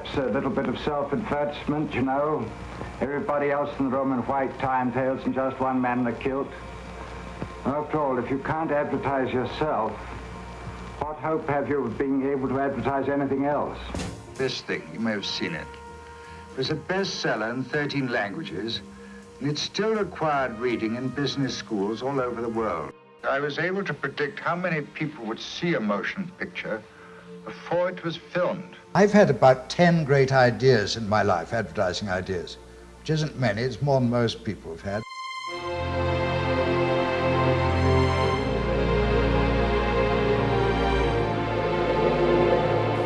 perhaps a little bit of self-advertisement, you know. Everybody else in the room in white time tails and just one man in a kilt. After all, if you can't advertise yourself, what hope have you of being able to advertise anything else? This thing, you may have seen it. It was a bestseller in 13 languages, and it still required reading in business schools all over the world. I was able to predict how many people would see a motion picture before it was filmed. I've had about 10 great ideas in my life, advertising ideas, which isn't many, it's more than most people have had.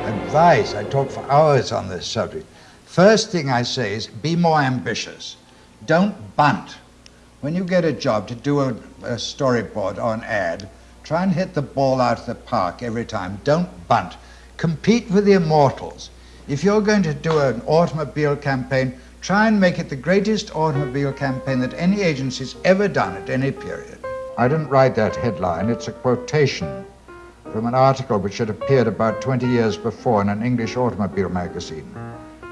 Advice, I talk for hours on this subject. First thing I say is be more ambitious. Don't bunt. When you get a job to do a, a storyboard or an ad, try and hit the ball out of the park every time. Don't bunt. Compete with the immortals. If you're going to do an automobile campaign, try and make it the greatest automobile campaign that any agency's ever done at any period. I didn't write that headline. It's a quotation from an article which had appeared about 20 years before in an English automobile magazine.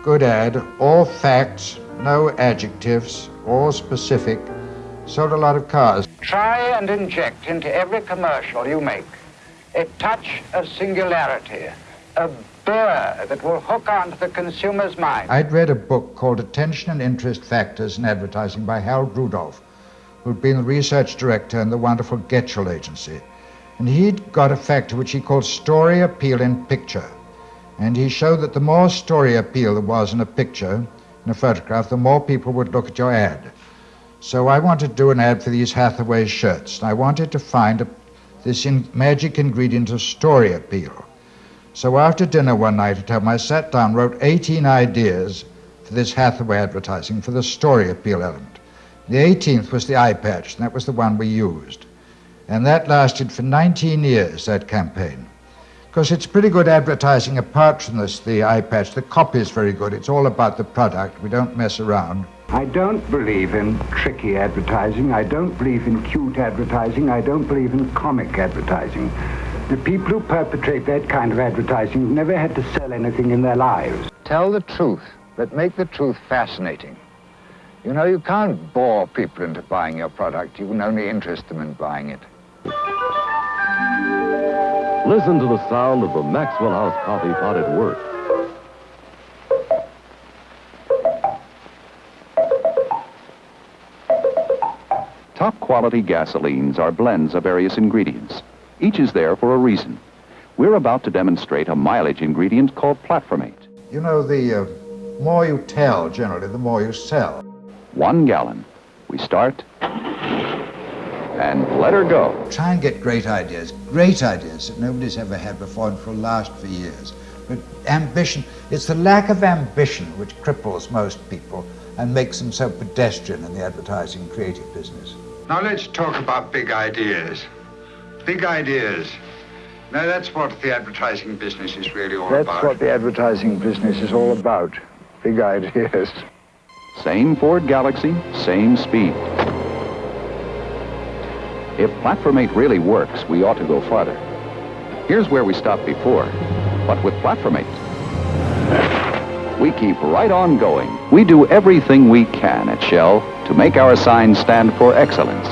Good ad, all facts, no adjectives, all specific, sold a lot of cars. Try and inject into every commercial you make a touch of singularity, a burr that will hook onto the consumer's mind. I'd read a book called Attention and Interest Factors in Advertising by Harold Rudolph, who'd been the research director in the wonderful Getchell agency. And he'd got a factor which he called story appeal in picture. And he showed that the more story appeal there was in a picture, in a photograph, the more people would look at your ad. So I wanted to do an ad for these Hathaway shirts. And I wanted to find a, this in, magic ingredient of story appeal. So after dinner one night at home, I sat down, wrote 18 ideas for this Hathaway advertising for the story appeal element. The 18th was the eye patch, and that was the one we used. And that lasted for 19 years, that campaign. Because it's pretty good advertising apart from this, the eye patch. The copy is very good. It's all about the product. We don't mess around. I don't believe in tricky advertising. I don't believe in cute advertising. I don't believe in comic advertising. The people who perpetrate that kind of advertising have never had to sell anything in their lives. Tell the truth, but make the truth fascinating. You know, you can't bore people into buying your product. You can only interest them in buying it. Listen to the sound of the Maxwell House coffee pot at work. Quality gasolines are blends of various ingredients. Each is there for a reason. We're about to demonstrate a mileage ingredient called platformate. You know, the uh, more you tell, generally, the more you sell. One gallon. We start and let her go. Try and get great ideas, great ideas that nobody's ever had before and will last for years. But ambition, it's the lack of ambition which cripples most people and makes them so pedestrian in the advertising creative business. Now let's talk about big ideas. Big ideas. Now that's what the advertising business is really all That's about. That's what the advertising business is all about. Big ideas. Same Ford Galaxie, same speed. If Platformate really works, we ought to go farther. Here's where we stopped before. But with Platformate, we keep right on going. We do everything we can at Shell to make our sign stand for excellence.